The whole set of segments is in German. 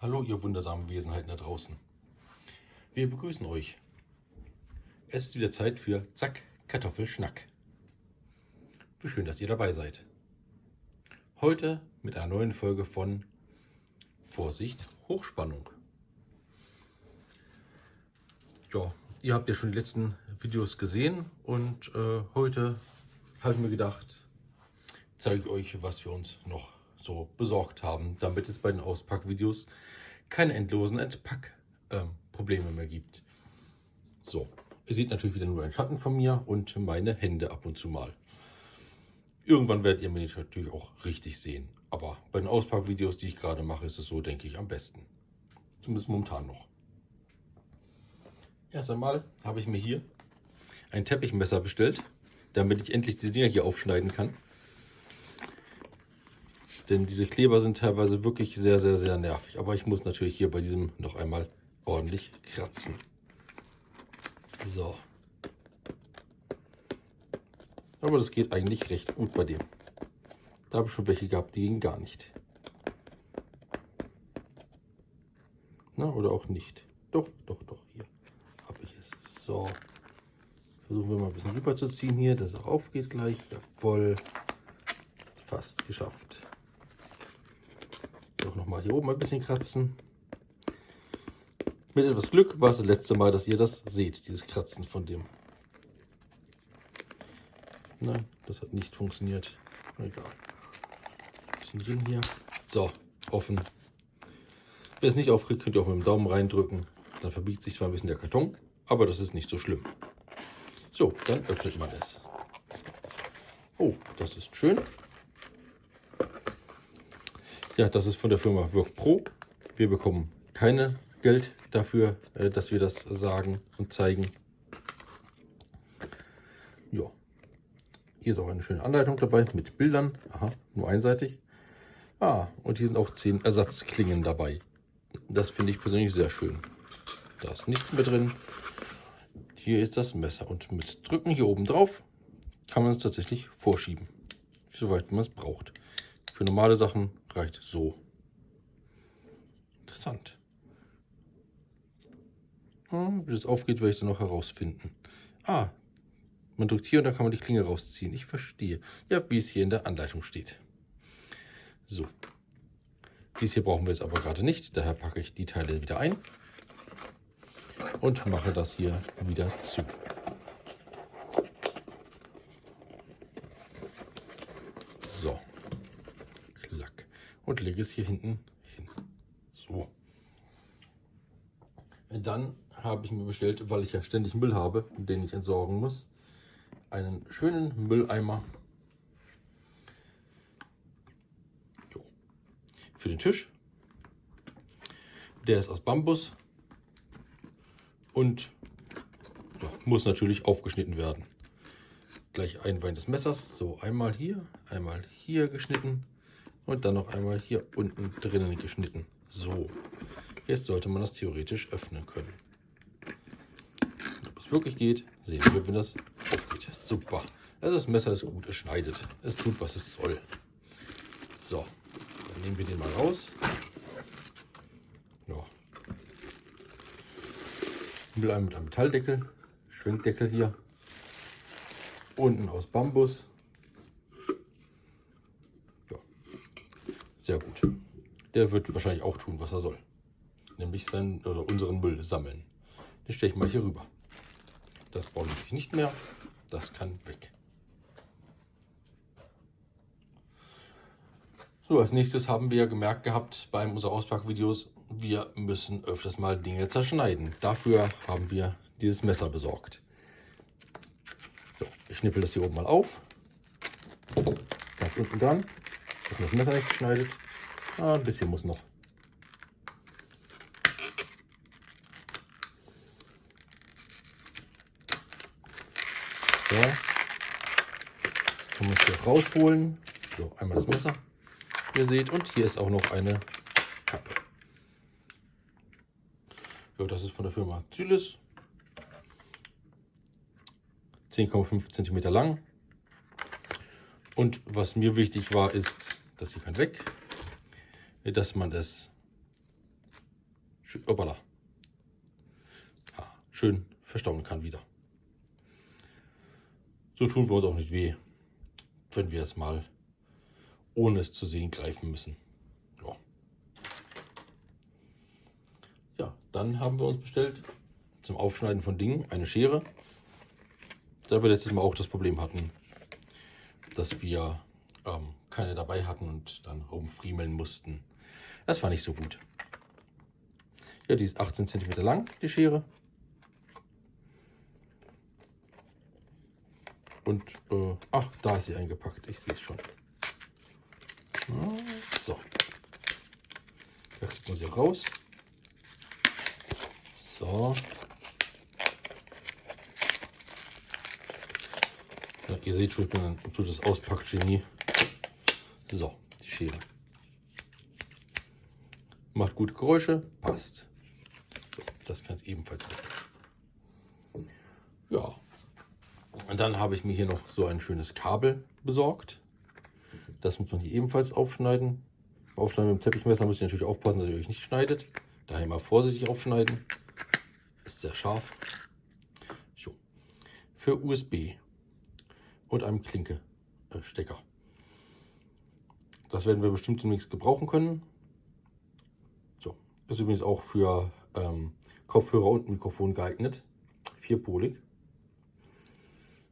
Hallo, ihr wundersamen Wesenheiten da draußen. Wir begrüßen euch. Es ist wieder Zeit für Zack, Kartoffelschnack. Wie schön, dass ihr dabei seid. Heute mit einer neuen Folge von Vorsicht, Hochspannung. Ja, ihr habt ja schon die letzten Videos gesehen und äh, heute habe ich mir gedacht, zeige ich euch, was wir uns noch so besorgt haben, damit es bei den Auspackvideos keine endlosen Entpackprobleme ähm, mehr gibt. So, ihr seht natürlich wieder nur einen Schatten von mir und meine Hände ab und zu mal. Irgendwann werdet ihr mich natürlich auch richtig sehen. Aber bei den Auspackvideos, die ich gerade mache, ist es so, denke ich, am besten. Zumindest momentan noch. Erst einmal habe ich mir hier ein Teppichmesser bestellt, damit ich endlich diese Dinger hier aufschneiden kann. Denn diese Kleber sind teilweise wirklich sehr, sehr, sehr nervig. Aber ich muss natürlich hier bei diesem noch einmal ordentlich kratzen. So. Aber das geht eigentlich recht gut bei dem. Da habe ich schon welche gehabt, die gingen gar nicht. Na, oder auch nicht. Doch, doch, doch, hier habe ich es. So. Versuchen wir mal ein bisschen rüberzuziehen hier, dass auch aufgeht gleich. Jawohl. Fast geschafft. Doch nochmal hier oben ein bisschen kratzen. Mit etwas Glück war es das letzte Mal, dass ihr das seht, dieses Kratzen von dem. Nein, das hat nicht funktioniert. Egal. Bisschen drin hier. So, offen. Wenn es nicht aufkriegt, könnt ihr auch mit dem Daumen reindrücken. Dann verbiegt sich zwar ein bisschen der Karton, aber das ist nicht so schlimm. So, dann öffnet man es. Oh, das ist schön. Ja, das ist von der Firma Work Pro. Wir bekommen keine Geld dafür, äh, dass wir das sagen und zeigen. Ja. Hier ist auch eine schöne Anleitung dabei mit Bildern. Aha, nur einseitig. Ah, und hier sind auch 10 Ersatzklingen dabei. Das finde ich persönlich sehr schön. Da ist nichts mehr drin. Hier ist das Messer und mit Drücken hier oben drauf kann man es tatsächlich vorschieben, soweit man es braucht. Für normale Sachen reicht so. Interessant. Wie das aufgeht, werde ich dann noch herausfinden. Ah, man drückt hier und dann kann man die Klinge rausziehen. Ich verstehe. Ja, wie es hier in der Anleitung steht. So. Dies hier brauchen wir jetzt aber gerade nicht. Daher packe ich die Teile wieder ein und mache das hier wieder zu. So es hier hinten hin. So. Dann habe ich mir bestellt, weil ich ja ständig Müll habe, den ich entsorgen muss, einen schönen Mülleimer für den Tisch. Der ist aus Bambus und muss natürlich aufgeschnitten werden. Gleich Einwein des Messers, so einmal hier, einmal hier geschnitten und dann noch einmal hier unten drinnen geschnitten. So, jetzt sollte man das theoretisch öffnen können. Ob es wirklich geht, sehen wir, wenn das aufgeht. Super. Also das Messer ist gut, es schneidet. Es tut, was es soll. So, dann nehmen wir den mal raus. Ja. Mit einem Metalldeckel, Schwenkdeckel hier. Unten aus Bambus. Sehr gut. Der wird wahrscheinlich auch tun, was er soll. Nämlich seinen oder unseren Müll sammeln. Den stelle ich mal hier rüber. Das brauche ich nicht mehr. Das kann weg. So, als nächstes haben wir gemerkt gehabt bei unserer Auspackvideos, wir müssen öfters mal Dinge zerschneiden. Dafür haben wir dieses Messer besorgt. So, ich schnippel das hier oben mal auf. Ganz unten dran. Ist das Messer nicht geschneidet? Ah, ein bisschen muss noch. So. Jetzt kann man es hier rausholen. So, einmal das Messer. Ihr seht, und hier ist auch noch eine Kappe. Ja, das ist von der Firma Zylis. 10,5 cm lang. Und was mir wichtig war, ist dass sie kann weg, dass man es schön, schön verstauen kann wieder. So tun wir uns auch nicht weh, wenn wir es mal ohne es zu sehen greifen müssen. Ja. ja, dann haben wir uns bestellt zum Aufschneiden von Dingen eine Schere. Da wir letztes Mal auch das Problem hatten, dass wir ähm, keine dabei hatten und dann rumfriemeln mussten. Das war nicht so gut. Ja, die ist 18 cm lang, die Schere. Und, äh, ach, da ist sie eingepackt. Ich sehe es schon. So. Da kriegt man sie raus. So. Ja, ihr seht schon, ich bin ein absolutes. So, die Schere. Macht gute Geräusche, passt. So, das kann es ebenfalls weg. Ja. Und dann habe ich mir hier noch so ein schönes Kabel besorgt. Das muss man hier ebenfalls aufschneiden. Aufschneiden mit dem Teppichmesser müsst ihr natürlich aufpassen, dass ihr euch nicht schneidet. Daher immer vorsichtig aufschneiden. Ist sehr scharf. So. Für USB und einem Klinke-Stecker. Das werden wir bestimmt demnächst gebrauchen können. So, ist übrigens auch für ähm, Kopfhörer und Mikrofon geeignet. Vierpolig.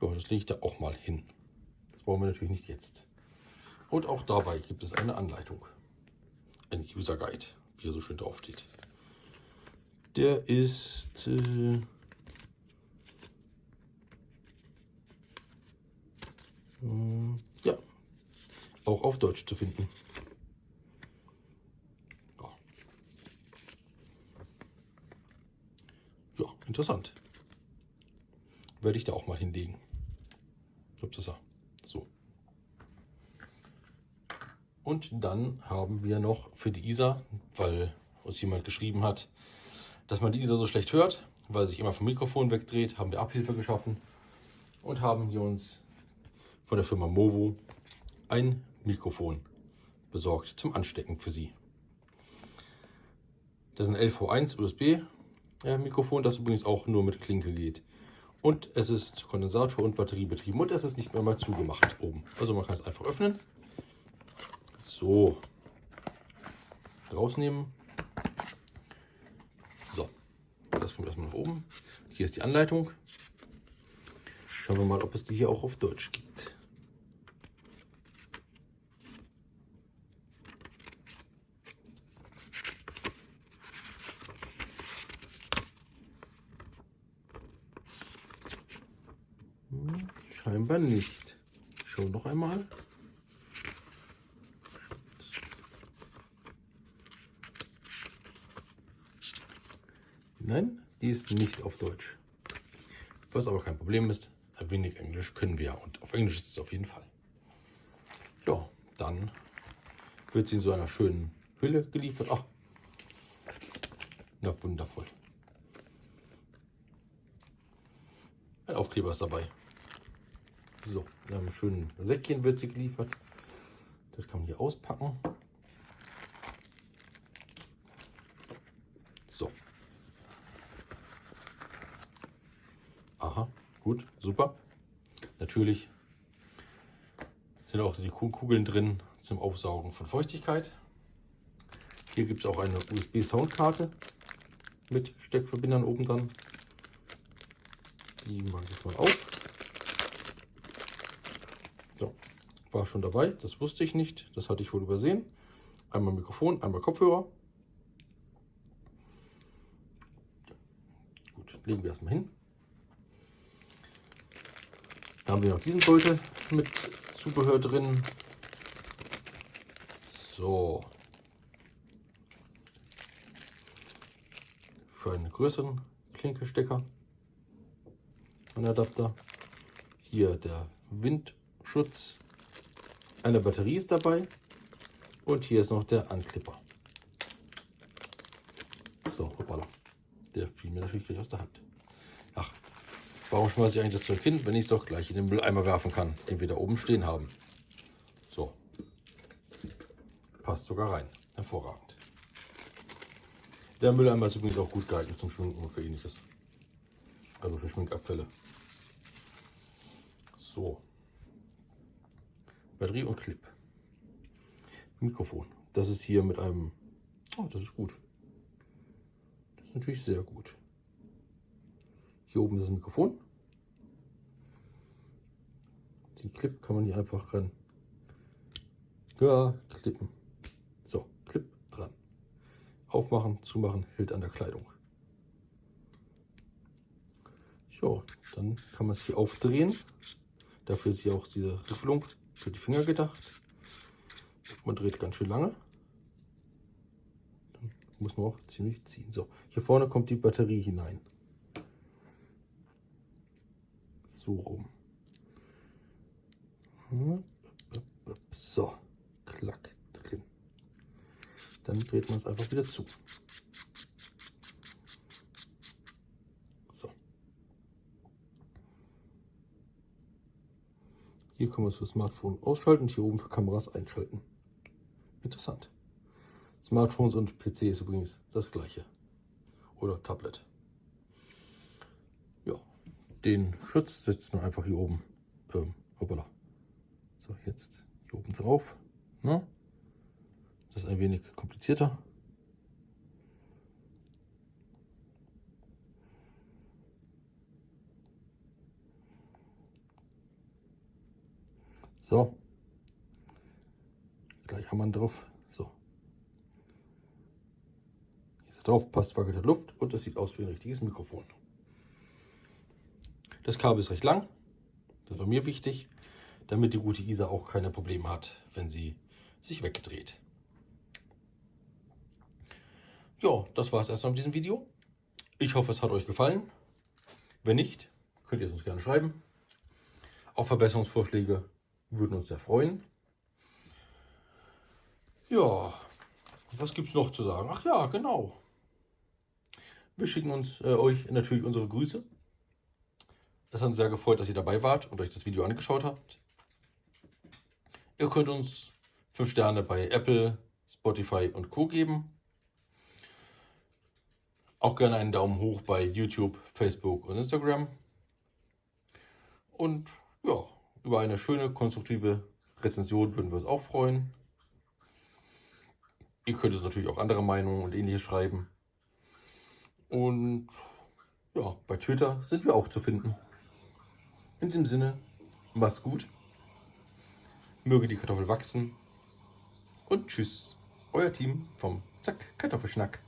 Ja, das lege ich da auch mal hin. Das brauchen wir natürlich nicht jetzt. Und auch dabei gibt es eine Anleitung. Ein User Guide, wie er so schön drauf steht. Der ist äh, ja, auch auf Deutsch zu finden. Ja, ja interessant. Werde ich da auch mal hinlegen. Upsasa. So. Und dann haben wir noch für die ISA, weil uns jemand geschrieben hat, dass man die ISA so schlecht hört, weil sich immer vom Mikrofon wegdreht, haben wir Abhilfe geschaffen und haben hier uns von der Firma Movo ein Mikrofon besorgt zum Anstecken für Sie. Das ist ein LV1 USB Mikrofon, das übrigens auch nur mit Klinke geht. Und es ist Kondensator und Batterie betrieben und es ist nicht mehr mal zugemacht oben. Also man kann es einfach öffnen. So. Rausnehmen. So. Das kommt erstmal nach oben. Hier ist die Anleitung. Schauen wir mal, ob es die hier auch auf Deutsch gibt. Scheinbar nicht. Schau noch einmal. Nein, die ist nicht auf Deutsch. Was aber kein Problem ist, ein wenig Englisch können wir und auf Englisch ist es auf jeden Fall. Ja, dann wird sie in so einer schönen Hülle geliefert. Ach, na wundervoll. Ein Aufkleber ist dabei. So, in einem schönen Säckchen wird sie geliefert. Das kann man hier auspacken. So. Aha, gut, super. Natürlich sind auch die Kugeln drin zum Aufsaugen von Feuchtigkeit. Hier gibt es auch eine USB-Soundkarte mit Steckverbindern oben dran. Die mache ich mal auf. So, war schon dabei, das wusste ich nicht, das hatte ich wohl übersehen. Einmal Mikrofon, einmal Kopfhörer. Gut, legen wir erstmal hin. Da haben wir noch diesen Beutel mit Zubehör drin. So. Für einen größeren Klinkestecker. Ein Adapter. Hier der Wind Schutz. Eine Batterie ist dabei. Und hier ist noch der Anklipper. So, hoppala. Der fiel mir natürlich gleich aus der Hand. Ach, warum schmeiße ich eigentlich das Zeug hin, wenn ich es doch gleich in den Mülleimer werfen kann, den wir da oben stehen haben? So. Passt sogar rein. Hervorragend. Der Mülleimer ist übrigens auch gut geeignet zum Schminken und für ähnliches. Also für Schminkabfälle. So. Batterie und Clip. Mikrofon. Das ist hier mit einem... Oh, das ist gut. Das ist natürlich sehr gut. Hier oben ist das Mikrofon. Den Clip kann man hier einfach ran. Ja, klippen. So, Clip dran. Aufmachen, zumachen, hält an der Kleidung. So, dann kann man es hier aufdrehen. Dafür ist hier auch diese Riffelung für die Finger gedacht. Man dreht ganz schön lange. Dann muss man auch ziemlich ziehen. So, hier vorne kommt die Batterie hinein. So rum. So, klack drin. Dann dreht man es einfach wieder zu. So. Hier kann man es für Smartphone ausschalten, hier oben für Kameras einschalten. Interessant. Smartphones und PC ist übrigens das gleiche. Oder Tablet. Ja, den Schutz setzt man einfach hier oben. Ähm, hoppala. So, jetzt hier oben drauf. Ne? Das ist ein wenig komplizierter. So. Gleich haben wir drauf. So. Hier ist drauf, passt wackelt Luft und es sieht aus wie ein richtiges Mikrofon. Das Kabel ist recht lang. Das war mir wichtig damit die gute Isa auch keine Probleme hat, wenn sie sich wegdreht. Ja, das war es erstmal mit diesem Video. Ich hoffe, es hat euch gefallen. Wenn nicht, könnt ihr es uns gerne schreiben. Auch Verbesserungsvorschläge würden uns sehr freuen. Ja, was gibt es noch zu sagen? Ach ja, genau. Wir schicken uns äh, euch natürlich unsere Grüße. Es hat uns sehr gefreut, dass ihr dabei wart und euch das Video angeschaut habt. Ihr könnt uns 5 Sterne bei Apple, Spotify und Co. geben. Auch gerne einen Daumen hoch bei YouTube, Facebook und Instagram. Und über eine schöne, konstruktive Rezension würden wir uns auch freuen. Ihr könnt uns natürlich auch andere Meinungen und ähnliches schreiben. Und ja, bei Twitter sind wir auch zu finden. In diesem Sinne, macht's gut. Möge die Kartoffel wachsen. Und tschüss, euer Team vom Zack Kartoffelschnack.